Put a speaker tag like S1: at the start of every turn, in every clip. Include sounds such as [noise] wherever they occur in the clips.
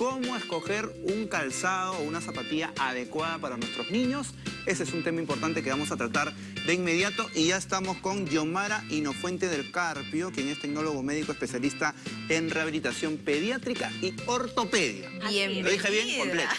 S1: cómo escoger un calzado o una zapatilla adecuada para nuestros niños. Ese es un tema importante que vamos a tratar de inmediato y ya estamos con Yomara Inofuente del Carpio, quien es tecnólogo médico especialista en rehabilitación pediátrica y ortopedia.
S2: Bien,
S1: ¿Lo dije bien? Completo.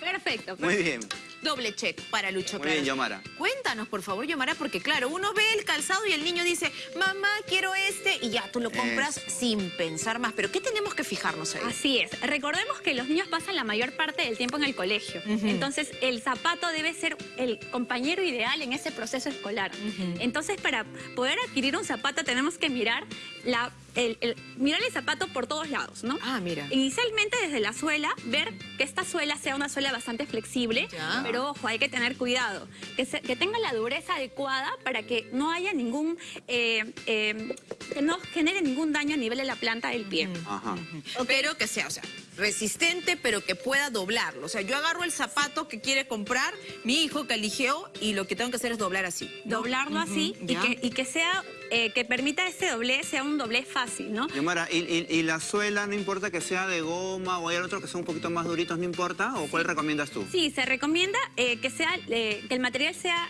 S1: [laughs]
S2: Perfecto.
S1: Muy bien.
S2: Doble check para Lucho
S1: Muy bien. Yomara.
S2: Cuéntanos, por favor, Yomara, porque claro, uno ve el calzado y el niño dice, mamá, quiero este, y ya tú lo compras
S1: Eso.
S2: sin pensar más. Pero ¿qué tenemos que fijarnos ahí?
S3: Así es. Recordemos que los niños pasan la mayor parte del tiempo en el colegio. Entonces, el zapato debe ser el compañero ideal en ese proceso escolar. Entonces, para poder adquirir un zapato, tenemos que mirar, la, el, el- mirar el zapato por todos lados, ¿no?
S2: Ah, mira.
S3: Inicialmente desde la suela, ver que esta suela sea una suela bastante flexible,
S2: Ya.
S3: pero ojo, hay que tener cuidado, que, se- que tenga la dureza adecuada para que no haya ningún, eh, eh, que no genere ningún daño a nivel de la planta del pie.
S1: Ajá.
S2: Pero que sea, o sea, resistente, pero que pueda doblarlo. O sea, yo agarro el zapato que quiere comprar mi hijo que eligió y lo que tengo que hacer es doblar así. ¿no?
S3: doblarlo así y que, y que sea eh, que permita ese doblez sea un doblez fácil, ¿no?
S1: Yomara, ¿y, y- y la suela no importa que sea de goma o hay otro que son un poquito más duritos, no importa? ¿O cuál recomiendas tú?
S3: Sí, se recomienda eh, que sea eh, que el material sea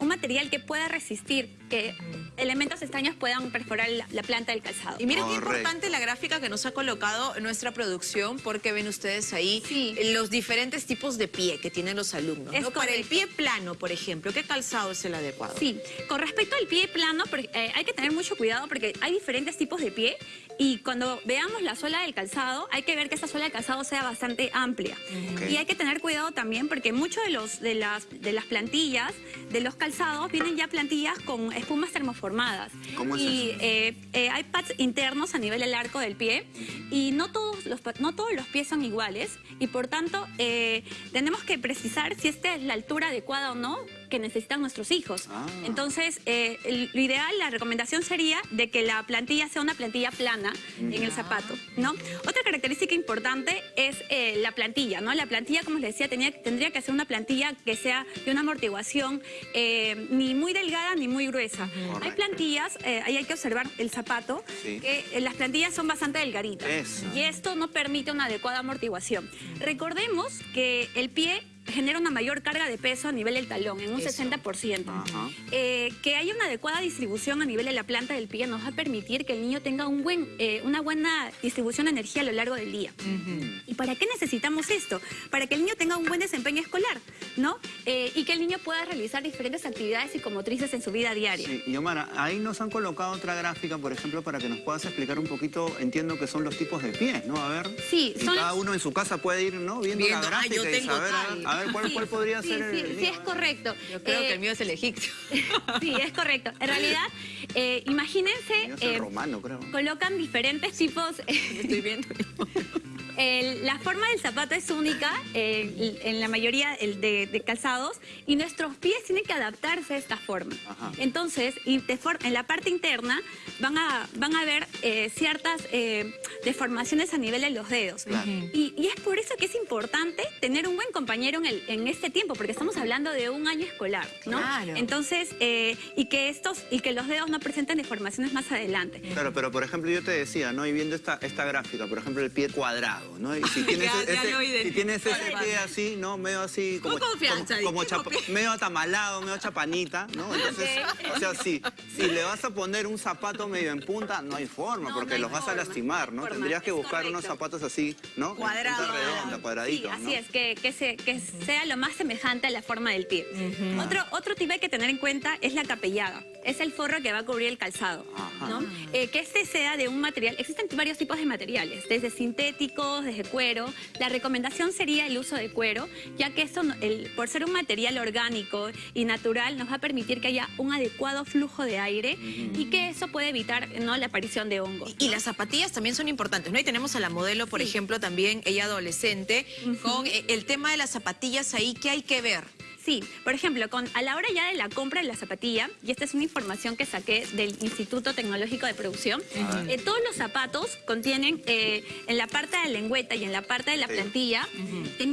S3: un material que pueda resistir que elementos extraños puedan perforar la, la planta del calzado.
S2: Y miren qué importante la gráfica que nos ha colocado nuestra producción, porque ven ustedes ahí
S3: Sí.
S2: los diferentes tipos de pie que tienen los alumnos.
S3: Es
S2: ¿no? Para el pie plano, por ejemplo, ¿qué calzado es el adecuado?
S3: Sí, con respecto al pie plano, porque, eh, hay que tener mucho cuidado porque hay diferentes tipos de pie y cuando veamos la suela del calzado, hay que ver que esta suela del calzado sea bastante amplia.
S1: Ok.
S3: Y hay que tener cuidado también porque muchos de, los, de, las, de las plantillas, de los calzados, vienen ya plantillas con espumas termoformadas.
S1: ¿Cómo es
S3: y
S1: eso?
S3: eh, eh, hay pads internos a nivel del arco del pie y no todos los, no todos los pies son iguales y por tanto eh, tenemos que precisar si esta es la altura adecuada o no que necesitan nuestros hijos.
S1: Ah.
S3: Entonces, eh, el- lo ideal, la recomendación sería de que la plantilla sea una plantilla plana en el zapato, ¿no? Otra característica importante es eh, la plantilla, ¿no? La plantilla, como les decía, tenía- tendría que ser una plantilla que sea de una amortiguación eh, ni muy delgada ni muy gruesa. Hay
S1: Correcto.
S3: plantillas, eh, ahí hay que observar el zapato,
S1: Sí.
S3: que eh, las plantillas son bastante delgaditas.
S1: Eso.
S3: Y esto no permite una adecuada amortiguación. Recordemos que el pie genera una mayor carga de peso a nivel del talón, en un
S2: Eso.
S3: 60%.
S1: Ajá.
S3: Eh, que haya una adecuada distribución a nivel de la planta del pie nos va a permitir que el niño tenga un buen, eh, una buena distribución de energía a lo largo del día. ¿Y para qué necesitamos esto? Para que el niño tenga un buen desempeño escolar, ¿no? Eh, y que el niño pueda realizar diferentes actividades psicomotrices en su vida diaria.
S1: Sí, Yomara, ahí nos han colocado otra gráfica, por ejemplo, para que nos puedas explicar un poquito, entiendo que son los tipos de pies, ¿no? A ver,
S3: Sí,
S1: y
S3: son
S1: cada
S3: los-
S1: uno en su casa puede ir, ¿no? Viendo,
S2: Viendo,
S1: la
S2: ah,
S1: gráfica
S2: yo
S1: y
S2: tengo
S1: saber, a ver,
S2: tal.
S1: a ver, cuál,
S3: Sí,
S1: cuál podría
S3: sí,
S1: ser el
S3: sí, sí,
S1: mío.
S3: es correcto.
S2: Yo creo
S3: Eh,
S2: que el mío es el egipcio. [laughs]
S3: Sí, es correcto. En realidad, eh, imagínense,
S1: El mío es el
S3: eh,
S1: romano, creo.
S3: colocan diferentes tipos. [laughs]
S2: Estoy viendo. [laughs]
S3: El- la forma del zapato es única eh, en la mayoría el de, de calzados y nuestros pies tienen que adaptarse a esta forma.
S1: Ajá.
S3: Entonces, y de for- en la parte interna van a, van a ver eh, ciertas eh, deformaciones a nivel de los dedos.
S1: Claro.
S3: Y, y es por eso que es importante tener un buen compañero en, el- en este tiempo, porque estamos hablando de un año escolar, ¿no?
S2: Claro.
S3: Entonces, eh, y que estos, y que los dedos no presenten deformaciones más adelante.
S1: Claro, pero por ejemplo yo te decía, ¿no? Y viendo esta, esta gráfica, por ejemplo el pie cuadrado, ¿no? Y si [laughs] tienes,
S2: Ya- ya
S1: ese, si tienes ese pie así, ¿no? Medio así, como,
S2: Con confianza,
S1: como, como chapa- medio atamalado, medio chapanita, ¿no? Entonces, o sea, si, si le vas a poner un zapato medio en punta, no hay forma,
S3: No,
S1: porque
S3: no hay
S1: los vas a lastimar,
S3: no forma,
S1: Tendrías que
S3: es
S1: buscar unos zapatos así, ¿no? En
S2: Cuadrado.
S1: punta redonda,
S3: Sí,
S1: cuadraditos,
S3: así
S1: ¿no?
S3: es, que, que, se- que sea lo más semejante a la forma del pie. otro, otro tip hay que tener en cuenta es la capellada. Es el forro que va a cubrir el calzado.
S1: Ajá.
S3: ¿no? Eh, que este sea de un material, existen varios tipos de materiales, desde sintéticos, desde cuero. La recomendación sería el uso de cuero, ya que esto, el- por ser un material orgánico y natural, nos va a permitir que haya un adecuado flujo de aire y que eso puede evitar ¿no? la aparición de hongos.
S2: Y, y las zapatillas también son importantes, ¿no? Y tenemos a la modelo, por
S3: Sí.
S2: ejemplo, también ella adolescente, con eh, el tema de las zapatillas ahí, ¿qué hay que ver?
S3: Sí, por ejemplo, con, a la hora ya de la compra de la zapatilla, y esta es una información que saqué del Instituto Tecnológico de Producción, eh, todos los zapatos contienen eh, en la parte de la lengüeta y en la parte de la
S1: Sí.
S3: plantilla,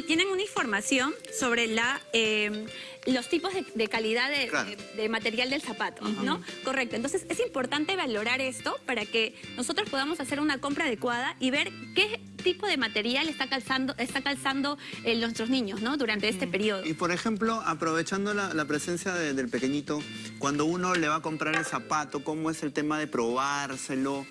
S3: tienen una información sobre la... eh, los tipos de, de calidad de,
S1: Claro.
S3: de- de material del zapato, ¿no? Correcto. Entonces es importante valorar esto para que nosotros podamos hacer una compra adecuada y ver qué tipo de material está calzando, está calzando eh, nuestros niños, ¿no? Durante este periodo.
S1: Y por ejemplo, aprovechando la, la presencia de- del pequeñito, cuando uno le va a comprar el zapato, ¿cómo es el tema de probárselo?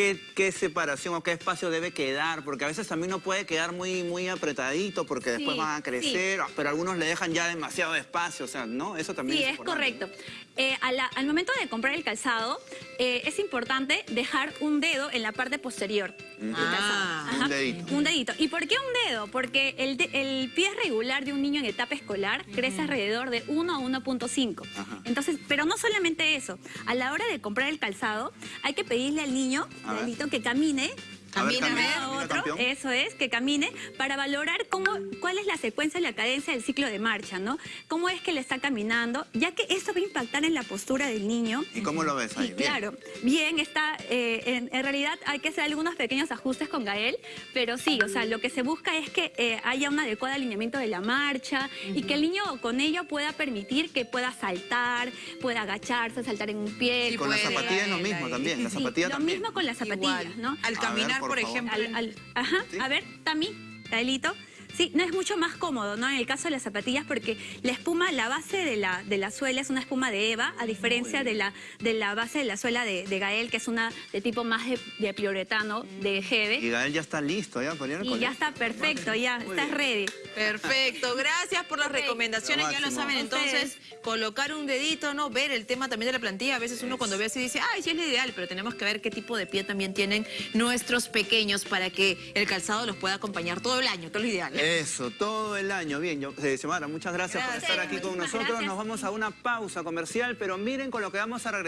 S1: ¿Qué, qué separación o qué espacio debe quedar? Porque a veces también no puede quedar muy, muy apretadito porque después
S3: Sí,
S1: van a crecer, pero algunos le dejan ya demasiado espacio, o sea, ¿no? Eso también
S3: Sí,
S1: es
S3: correcto. Eh, a la- al momento de comprar el calzado, eh, es importante dejar un dedo en la parte posterior del
S2: Ah,
S3: calzado.
S1: un dedito.
S3: Un dedito. ¿Y por qué un dedo? Porque el, de- el pie regular de un niño en etapa escolar crece alrededor de 1 a 1.5.
S1: Ajá.
S3: Entonces, pero no solamente eso. A la hora de comprar el calzado, hay que pedirle al niño,
S1: A ver.
S3: Lalito, que camine
S2: Camina,
S1: camina,
S2: a ver,
S3: a
S1: camina,
S3: otro,
S1: campeón.
S3: eso es, que camine, para valorar cómo, cuál es la secuencia y la cadencia del ciclo de marcha, ¿no? Cómo es que le está caminando, ya que eso va a impactar en la postura del niño.
S1: ¿Y cómo lo ves ahí?
S3: Y
S1: Bien.
S3: claro, bien, está, eh, en, en realidad hay que hacer algunos pequeños ajustes con Gael, pero sí, o sea, lo que se busca es que eh, haya un adecuado alineamiento de la marcha y que el niño con ello pueda permitir que pueda saltar, pueda agacharse, saltar en un pie.
S2: Sí,
S1: Con la
S2: puede,
S1: zapatilla es lo mismo
S2: ahí.
S1: también, la
S3: Sí, lo mismo con las zapatillas,
S2: Igual.
S3: ¿no?
S2: Al caminar,
S1: por
S2: por, ejemplo.
S3: Al- al- ajá,
S1: ¿Sí?
S3: a ver, Tami, Gaelito. Sí, no es mucho más cómodo, ¿no? En el caso de las zapatillas, porque la espuma, la base de la, de la suela es una espuma de Eva, a diferencia de la, de la base de la suela de, de Gael, que es una de tipo más de, de plioretano, de
S1: Y
S3: Hebe.
S1: Gael ya está listo ya para ir al
S3: Y
S1: colegio.
S3: ya está perfecto, ya,
S1: Muy
S3: estás
S1: bien.
S3: ready.
S2: Perfecto, gracias por las recomendaciones,
S1: Lo
S2: ya lo saben, entonces colocar un dedito, ¿no? Ver el tema también de la plantilla, a veces uno cuando ve así dice, ay, sí es lo ideal, pero tenemos que ver qué tipo de pie también tienen nuestros pequeños para que el calzado los pueda acompañar todo el año, todo lo ideal.
S1: Eso, todo el año. Bien, yo, eh, Xiomara, muchas gracias,
S2: Gracias.
S1: por estar aquí con nosotros.
S3: gracias.
S1: Nos vamos a una pausa comercial, pero miren con lo que vamos a regresar.